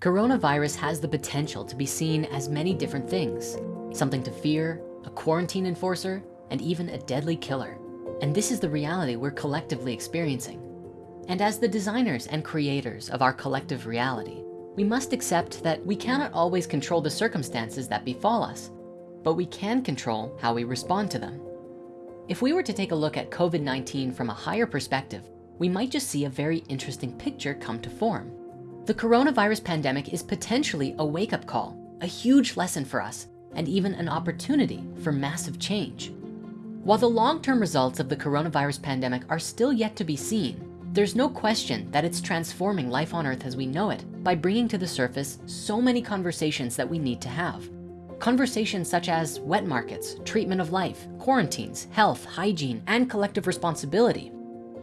Coronavirus has the potential to be seen as many different things, something to fear, a quarantine enforcer, and even a deadly killer. And this is the reality we're collectively experiencing. And as the designers and creators of our collective reality, we must accept that we cannot always control the circumstances that befall us, but we can control how we respond to them. If we were to take a look at COVID-19 from a higher perspective, we might just see a very interesting picture come to form. The coronavirus pandemic is potentially a wake-up call, a huge lesson for us, and even an opportunity for massive change. While the long-term results of the coronavirus pandemic are still yet to be seen, there's no question that it's transforming life on earth as we know it by bringing to the surface so many conversations that we need to have. Conversations such as wet markets, treatment of life, quarantines, health, hygiene, and collective responsibility.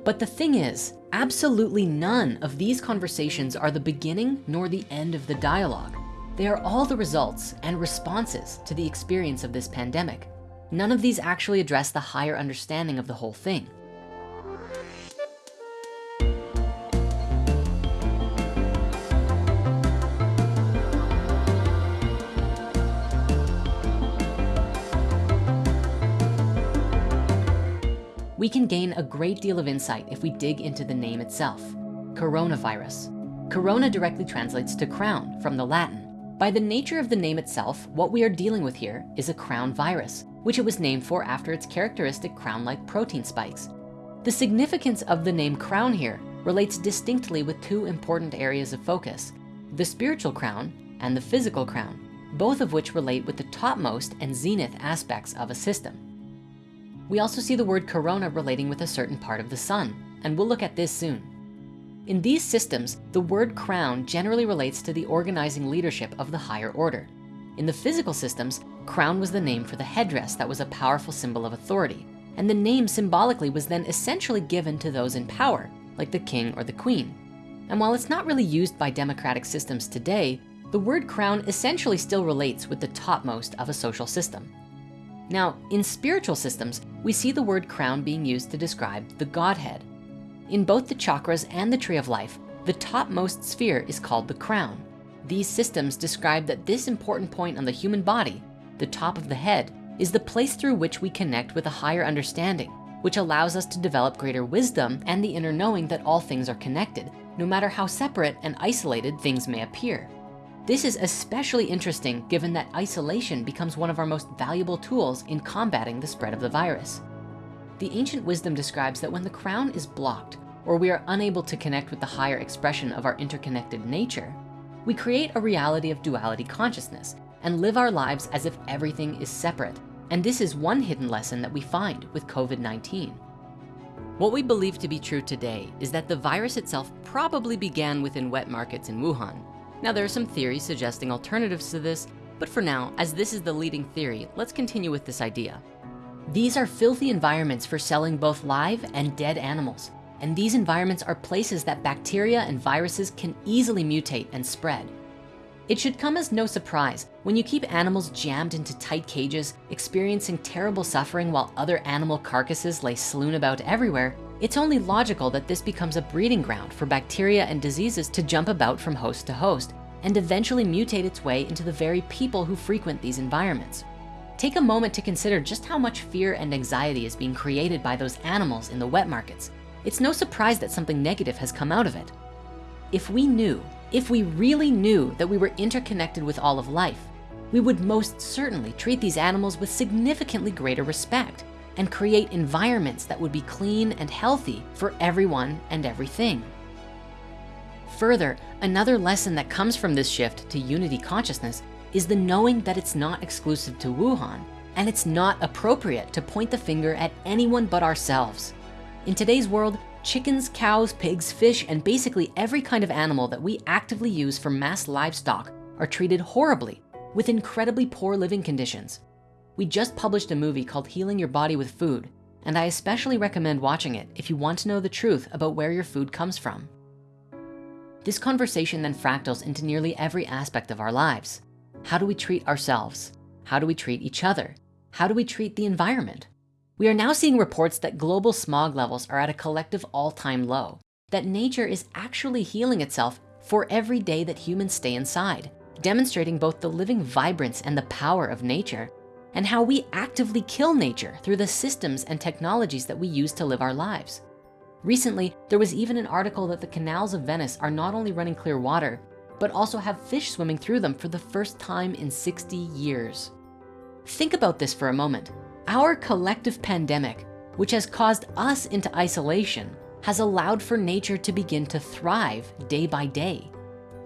But the thing is, absolutely none of these conversations are the beginning nor the end of the dialogue. They are all the results and responses to the experience of this pandemic. None of these actually address the higher understanding of the whole thing. We can gain a great deal of insight if we dig into the name itself, coronavirus. Corona directly translates to crown from the Latin. By the nature of the name itself, what we are dealing with here is a crown virus, which it was named for after its characteristic crown-like protein spikes. The significance of the name crown here relates distinctly with two important areas of focus, the spiritual crown and the physical crown, both of which relate with the topmost and zenith aspects of a system. We also see the word corona relating with a certain part of the sun, and we'll look at this soon. In these systems, the word crown generally relates to the organizing leadership of the higher order. In the physical systems, crown was the name for the headdress that was a powerful symbol of authority. And the name symbolically was then essentially given to those in power, like the king or the queen. And while it's not really used by democratic systems today, the word crown essentially still relates with the topmost of a social system. Now, in spiritual systems, we see the word crown being used to describe the Godhead. In both the chakras and the tree of life, the topmost sphere is called the crown. These systems describe that this important point on the human body, the top of the head, is the place through which we connect with a higher understanding, which allows us to develop greater wisdom and the inner knowing that all things are connected, no matter how separate and isolated things may appear. This is especially interesting given that isolation becomes one of our most valuable tools in combating the spread of the virus. The ancient wisdom describes that when the crown is blocked or we are unable to connect with the higher expression of our interconnected nature, we create a reality of duality consciousness and live our lives as if everything is separate. And this is one hidden lesson that we find with COVID-19. What we believe to be true today is that the virus itself probably began within wet markets in Wuhan now there are some theories suggesting alternatives to this, but for now, as this is the leading theory, let's continue with this idea. These are filthy environments for selling both live and dead animals. And these environments are places that bacteria and viruses can easily mutate and spread. It should come as no surprise when you keep animals jammed into tight cages, experiencing terrible suffering while other animal carcasses lay strewn about everywhere, it's only logical that this becomes a breeding ground for bacteria and diseases to jump about from host to host and eventually mutate its way into the very people who frequent these environments. Take a moment to consider just how much fear and anxiety is being created by those animals in the wet markets. It's no surprise that something negative has come out of it. If we knew, if we really knew that we were interconnected with all of life, we would most certainly treat these animals with significantly greater respect and create environments that would be clean and healthy for everyone and everything. Further, another lesson that comes from this shift to unity consciousness is the knowing that it's not exclusive to Wuhan and it's not appropriate to point the finger at anyone but ourselves. In today's world, chickens, cows, pigs, fish, and basically every kind of animal that we actively use for mass livestock are treated horribly with incredibly poor living conditions. We just published a movie called Healing Your Body with Food, and I especially recommend watching it if you want to know the truth about where your food comes from. This conversation then fractals into nearly every aspect of our lives. How do we treat ourselves? How do we treat each other? How do we treat the environment? We are now seeing reports that global smog levels are at a collective all-time low, that nature is actually healing itself for every day that humans stay inside, demonstrating both the living vibrance and the power of nature and how we actively kill nature through the systems and technologies that we use to live our lives. Recently, there was even an article that the canals of Venice are not only running clear water, but also have fish swimming through them for the first time in 60 years. Think about this for a moment. Our collective pandemic, which has caused us into isolation, has allowed for nature to begin to thrive day by day.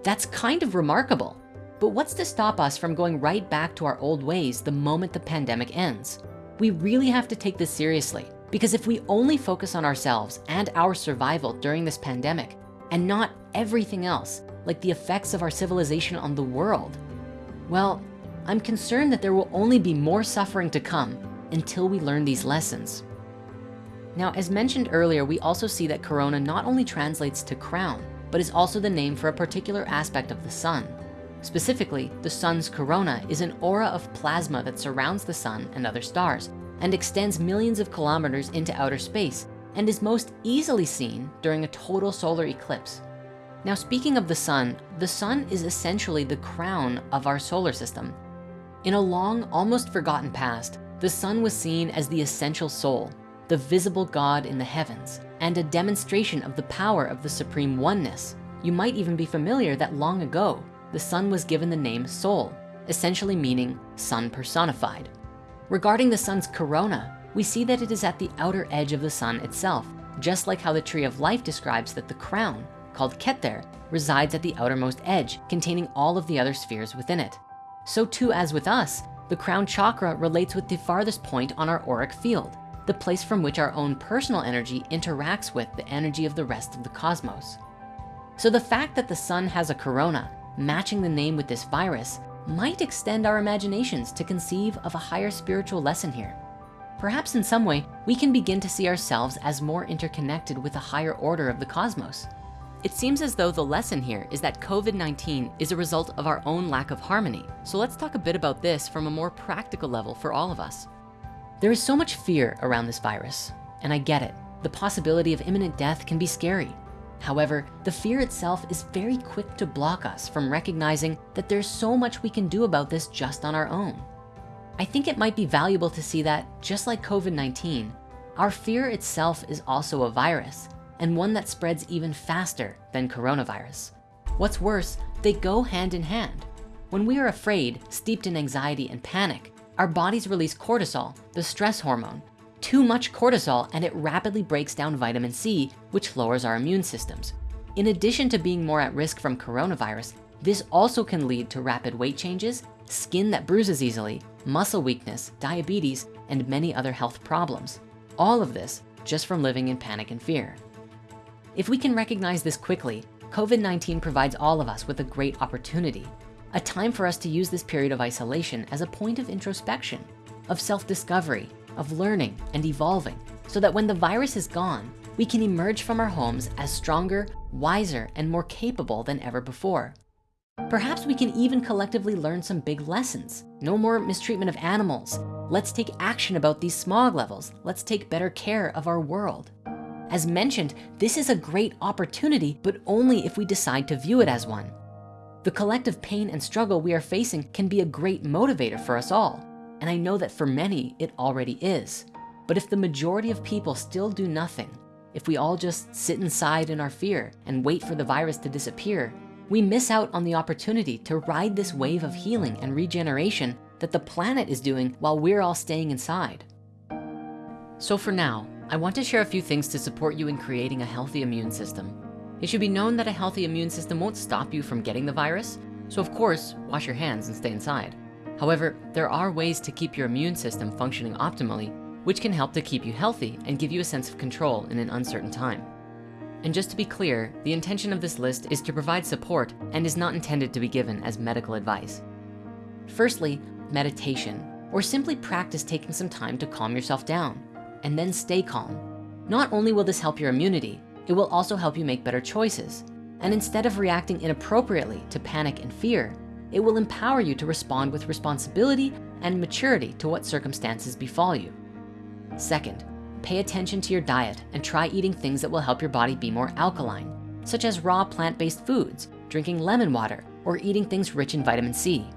That's kind of remarkable. But what's to stop us from going right back to our old ways the moment the pandemic ends? We really have to take this seriously because if we only focus on ourselves and our survival during this pandemic and not everything else, like the effects of our civilization on the world, well, I'm concerned that there will only be more suffering to come until we learn these lessons. Now, as mentioned earlier, we also see that Corona not only translates to crown, but is also the name for a particular aspect of the sun. Specifically, the sun's corona is an aura of plasma that surrounds the sun and other stars and extends millions of kilometers into outer space and is most easily seen during a total solar eclipse. Now, speaking of the sun, the sun is essentially the crown of our solar system. In a long, almost forgotten past, the sun was seen as the essential soul, the visible God in the heavens, and a demonstration of the power of the supreme oneness. You might even be familiar that long ago, the sun was given the name Sol, essentially meaning sun personified. Regarding the sun's corona, we see that it is at the outer edge of the sun itself, just like how the tree of life describes that the crown, called Keter, resides at the outermost edge, containing all of the other spheres within it. So too as with us, the crown chakra relates with the farthest point on our auric field, the place from which our own personal energy interacts with the energy of the rest of the cosmos. So the fact that the sun has a corona matching the name with this virus might extend our imaginations to conceive of a higher spiritual lesson here. Perhaps in some way, we can begin to see ourselves as more interconnected with a higher order of the cosmos. It seems as though the lesson here is that COVID-19 is a result of our own lack of harmony. So let's talk a bit about this from a more practical level for all of us. There is so much fear around this virus, and I get it. The possibility of imminent death can be scary. However, the fear itself is very quick to block us from recognizing that there's so much we can do about this just on our own. I think it might be valuable to see that just like COVID-19, our fear itself is also a virus and one that spreads even faster than coronavirus. What's worse, they go hand in hand. When we are afraid, steeped in anxiety and panic, our bodies release cortisol, the stress hormone, too much cortisol and it rapidly breaks down vitamin C, which lowers our immune systems. In addition to being more at risk from coronavirus, this also can lead to rapid weight changes, skin that bruises easily, muscle weakness, diabetes, and many other health problems. All of this just from living in panic and fear. If we can recognize this quickly, COVID-19 provides all of us with a great opportunity, a time for us to use this period of isolation as a point of introspection, of self-discovery, of learning and evolving so that when the virus is gone, we can emerge from our homes as stronger, wiser, and more capable than ever before. Perhaps we can even collectively learn some big lessons. No more mistreatment of animals. Let's take action about these smog levels. Let's take better care of our world. As mentioned, this is a great opportunity, but only if we decide to view it as one. The collective pain and struggle we are facing can be a great motivator for us all. And I know that for many, it already is. But if the majority of people still do nothing, if we all just sit inside in our fear and wait for the virus to disappear, we miss out on the opportunity to ride this wave of healing and regeneration that the planet is doing while we're all staying inside. So for now, I want to share a few things to support you in creating a healthy immune system. It should be known that a healthy immune system won't stop you from getting the virus. So of course, wash your hands and stay inside. However, there are ways to keep your immune system functioning optimally, which can help to keep you healthy and give you a sense of control in an uncertain time. And just to be clear, the intention of this list is to provide support and is not intended to be given as medical advice. Firstly, meditation, or simply practice taking some time to calm yourself down and then stay calm. Not only will this help your immunity, it will also help you make better choices. And instead of reacting inappropriately to panic and fear, it will empower you to respond with responsibility and maturity to what circumstances befall you. Second, pay attention to your diet and try eating things that will help your body be more alkaline, such as raw plant-based foods, drinking lemon water, or eating things rich in vitamin C.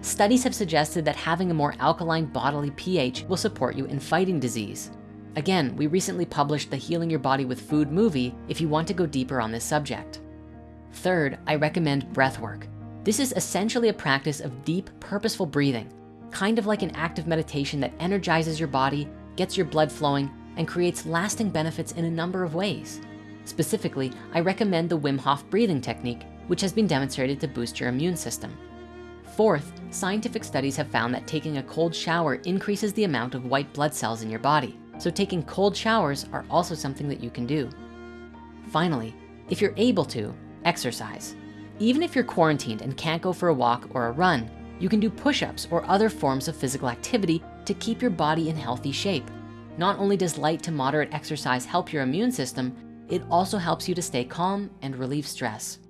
Studies have suggested that having a more alkaline bodily pH will support you in fighting disease. Again, we recently published the Healing Your Body with Food movie if you want to go deeper on this subject. Third, I recommend breath work. This is essentially a practice of deep, purposeful breathing, kind of like an active meditation that energizes your body, gets your blood flowing, and creates lasting benefits in a number of ways. Specifically, I recommend the Wim Hof breathing technique, which has been demonstrated to boost your immune system. Fourth, scientific studies have found that taking a cold shower increases the amount of white blood cells in your body. So taking cold showers are also something that you can do. Finally, if you're able to, exercise. Even if you're quarantined and can't go for a walk or a run, you can do push-ups or other forms of physical activity to keep your body in healthy shape. Not only does light to moderate exercise help your immune system, it also helps you to stay calm and relieve stress.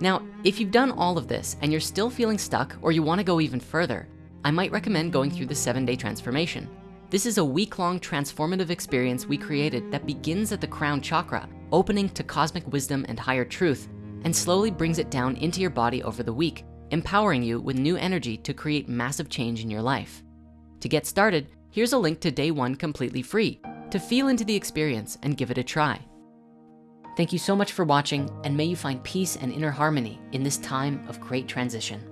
Now, if you've done all of this and you're still feeling stuck or you wanna go even further, I might recommend going through the seven day transformation. This is a week-long transformative experience we created that begins at the crown chakra, opening to cosmic wisdom and higher truth, and slowly brings it down into your body over the week, empowering you with new energy to create massive change in your life. To get started, here's a link to day one completely free to feel into the experience and give it a try. Thank you so much for watching and may you find peace and inner harmony in this time of great transition.